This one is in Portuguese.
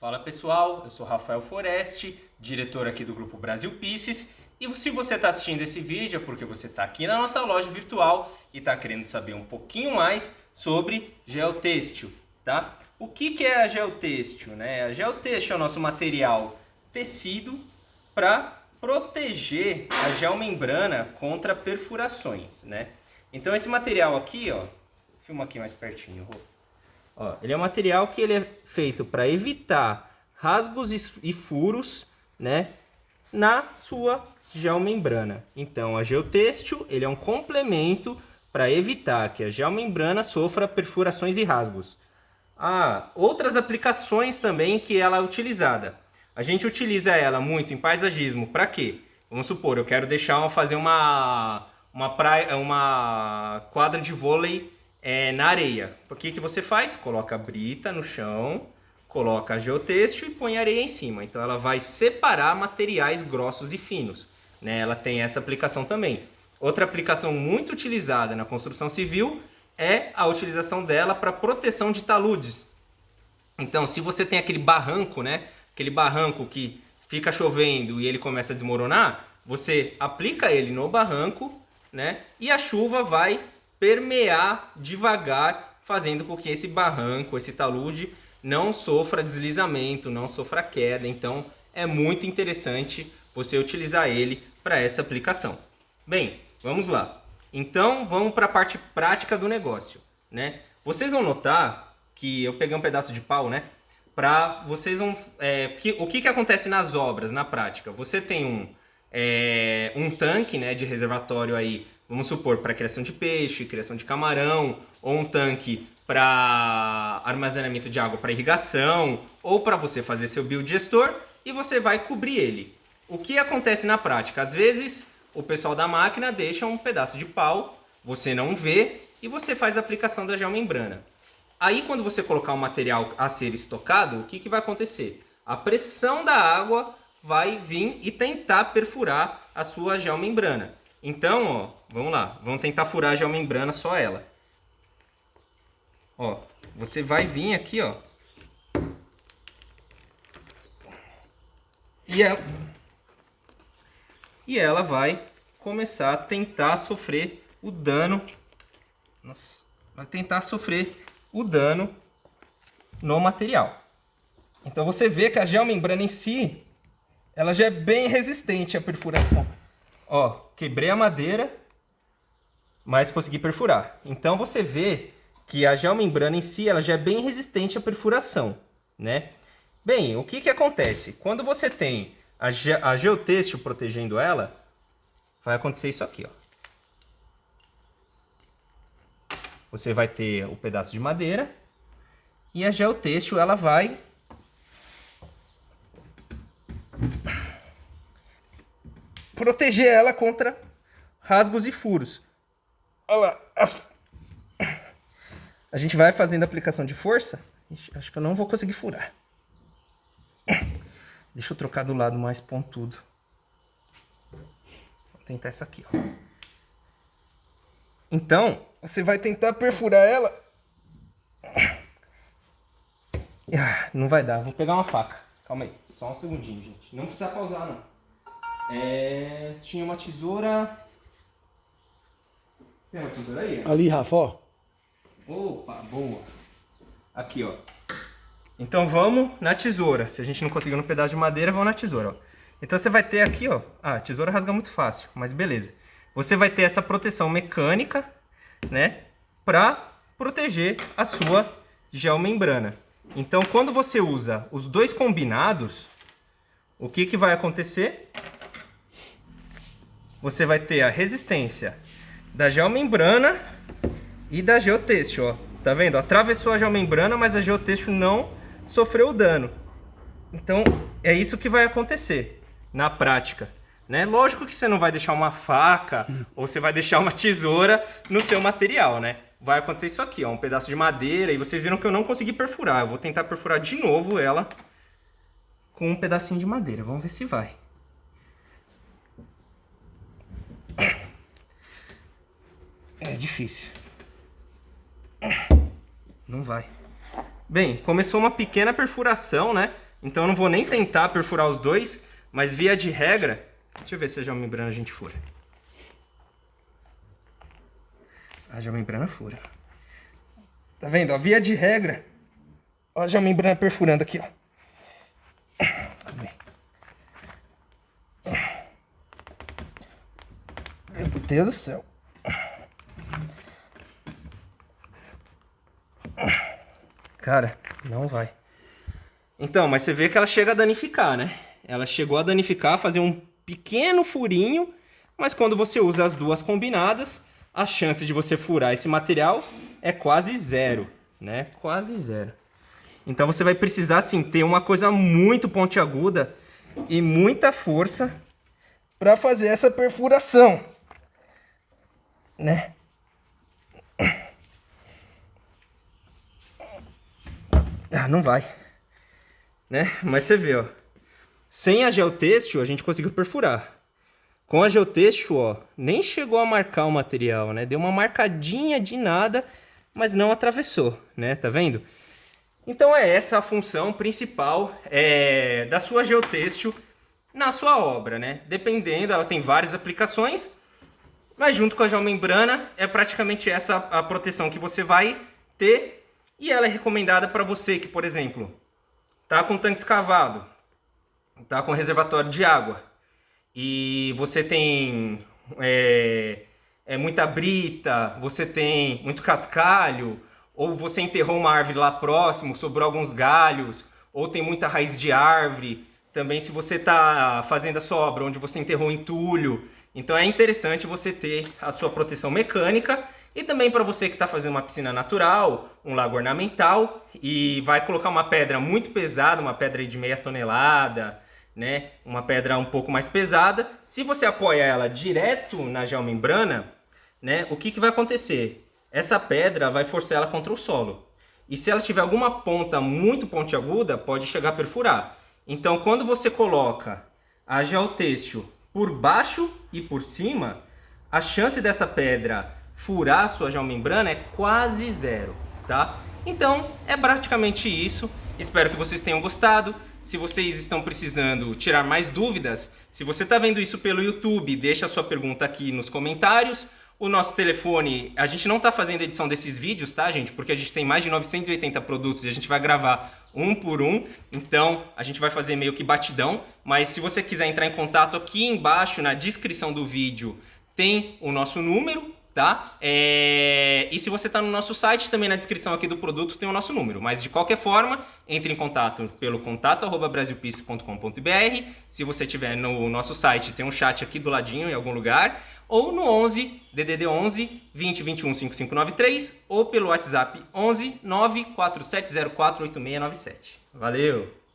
Fala pessoal, eu sou Rafael Foreste, diretor aqui do Grupo Brasil Pieces e se você está assistindo esse vídeo é porque você está aqui na nossa loja virtual e está querendo saber um pouquinho mais sobre geotêxtil, tá? O que, que é a geotêxtil? Né? A geotêxtil é o nosso material tecido para proteger a geomembrana contra perfurações, né? Então esse material aqui, ó, filma aqui mais pertinho. Ó, ele é um material que ele é feito para evitar rasgos e furos, né, na sua geomembrana. Então, a geotêxtil, ele é um complemento para evitar que a geomembrana sofra perfurações e rasgos. Há outras aplicações também que ela é utilizada. A gente utiliza ela muito em paisagismo para quê? Vamos supor, eu quero deixar fazer uma uma praia, uma quadra de vôlei é, na areia. O que, que você faz? Coloca a brita no chão, coloca a e põe areia em cima. Então ela vai separar materiais grossos e finos. Né? Ela tem essa aplicação também. Outra aplicação muito utilizada na construção civil é a utilização dela para proteção de taludes. Então, se você tem aquele barranco, né? Aquele barranco que fica chovendo e ele começa a desmoronar, você aplica ele no barranco, né? E a chuva vai permear devagar, fazendo com que esse barranco, esse talude, não sofra deslizamento, não sofra queda. Então, é muito interessante você utilizar ele para essa aplicação. Bem, vamos lá. Então, vamos para a parte prática do negócio, né? Vocês vão notar que eu peguei um pedaço de pau, né? Para vocês vão... É, que, o que, que acontece nas obras, na prática? Você tem um, é, um tanque né, de reservatório aí vamos supor, para criação de peixe, criação de camarão, ou um tanque para armazenamento de água para irrigação, ou para você fazer seu biodigestor, e você vai cobrir ele. O que acontece na prática? Às vezes, o pessoal da máquina deixa um pedaço de pau, você não vê, e você faz a aplicação da geomembrana. Aí, quando você colocar o material a ser estocado, o que, que vai acontecer? A pressão da água vai vir e tentar perfurar a sua geomembrana. Então, ó, vamos lá. Vamos tentar furar já a membrana, só ela. Ó, você vai vir aqui, ó. E ela, e ela vai começar a tentar sofrer o dano. Nossa, vai tentar sofrer o dano no material. Então você vê que a geomembrana em si, ela já é bem resistente à perfuração. Ó, quebrei a madeira, mas consegui perfurar. Então você vê que a geomembrana em si ela já é bem resistente à perfuração, né? Bem, o que que acontece? Quando você tem a, ge a geotêxtil protegendo ela, vai acontecer isso aqui, ó. Você vai ter o pedaço de madeira e a geotêxtil ela vai proteger ela contra rasgos e furos. Olha lá. A gente vai fazendo aplicação de força. Ixi, acho que eu não vou conseguir furar. Deixa eu trocar do lado mais pontudo. Vou tentar essa aqui, ó. Então, você vai tentar perfurar ela. Ah, não vai dar, vou pegar uma faca. Calma aí, só um segundinho, gente. Não precisa pausar, não. É, tinha uma tesoura. Tem uma tesoura aí? Ali, Rafa, ó. Opa, boa. Aqui, ó. Então vamos na tesoura. Se a gente não conseguiu no pedaço de madeira, vamos na tesoura, ó. Então você vai ter aqui, ó. Ah, a tesoura rasga muito fácil, mas beleza. Você vai ter essa proteção mecânica, né? Pra proteger a sua geomembrana. Então quando você usa os dois combinados, o que, que vai acontecer? Você vai ter a resistência da geomembrana e da geotêxtil, ó. Tá vendo? Atravessou a geomembrana, mas a geotêxtil não sofreu dano. Então, é isso que vai acontecer na prática. Né? Lógico que você não vai deixar uma faca ou você vai deixar uma tesoura no seu material, né? Vai acontecer isso aqui, ó, um pedaço de madeira. E vocês viram que eu não consegui perfurar. Eu vou tentar perfurar de novo ela com um pedacinho de madeira. Vamos ver se vai. Difícil. Não vai. Bem, começou uma pequena perfuração, né? então eu não vou nem tentar perfurar os dois, mas via de regra, deixa eu ver se a geomembrana a gente fura. A geomembrana fura. Tá vendo? Ó, via de regra, ó a geomembrana perfurando aqui, ó. Meu Deus do céu. Cara, não vai. Então, mas você vê que ela chega a danificar, né? Ela chegou a danificar, fazer um pequeno furinho, mas quando você usa as duas combinadas, a chance de você furar esse material é quase zero, né? Quase zero. Então você vai precisar, assim, ter uma coisa muito pontiaguda e muita força para fazer essa perfuração, né? Ah, não vai. Né? Mas você vê, ó. Sem a geotêxtil, a gente conseguiu perfurar. Com a geotêxtil, ó, nem chegou a marcar o material, né? Deu uma marcadinha de nada, mas não atravessou, né? Tá vendo? Então é essa a função principal é, da sua geotêxtil na sua obra, né? Dependendo, ela tem várias aplicações, mas junto com a geomembrana é praticamente essa a proteção que você vai ter e ela é recomendada para você que, por exemplo, tá com tanque escavado, tá com reservatório de água e você tem é, é, muita brita, você tem muito cascalho, ou você enterrou uma árvore lá próximo, sobrou alguns galhos, ou tem muita raiz de árvore. Também se você está fazendo a sua obra onde você enterrou entulho. Então é interessante você ter a sua proteção mecânica e também para você que está fazendo uma piscina natural, um lago ornamental e vai colocar uma pedra muito pesada, uma pedra de meia tonelada, né? uma pedra um pouco mais pesada. Se você apoia ela direto na geomembrana, né? o que, que vai acontecer? Essa pedra vai forçar ela contra o solo. E se ela tiver alguma ponta muito pontiaguda, pode chegar a perfurar. Então, quando você coloca a geotêxtil por baixo e por cima, a chance dessa pedra furar a sua geomembrana é quase zero, tá? Então, é praticamente isso. Espero que vocês tenham gostado. Se vocês estão precisando tirar mais dúvidas, se você está vendo isso pelo YouTube, deixa a sua pergunta aqui nos comentários. O nosso telefone, a gente não está fazendo edição desses vídeos, tá, gente? Porque a gente tem mais de 980 produtos e a gente vai gravar um por um. Então, a gente vai fazer meio que batidão. Mas se você quiser entrar em contato aqui embaixo, na descrição do vídeo, tem o nosso número, tá? É... E se você está no nosso site, também na descrição aqui do produto tem o nosso número. Mas de qualquer forma, entre em contato pelo contato@brasilpiece.com.br. Se você estiver no nosso site, tem um chat aqui do ladinho em algum lugar, ou no 11 DDD 11 20 21 5593 ou pelo WhatsApp 11 94704 8697. Valeu.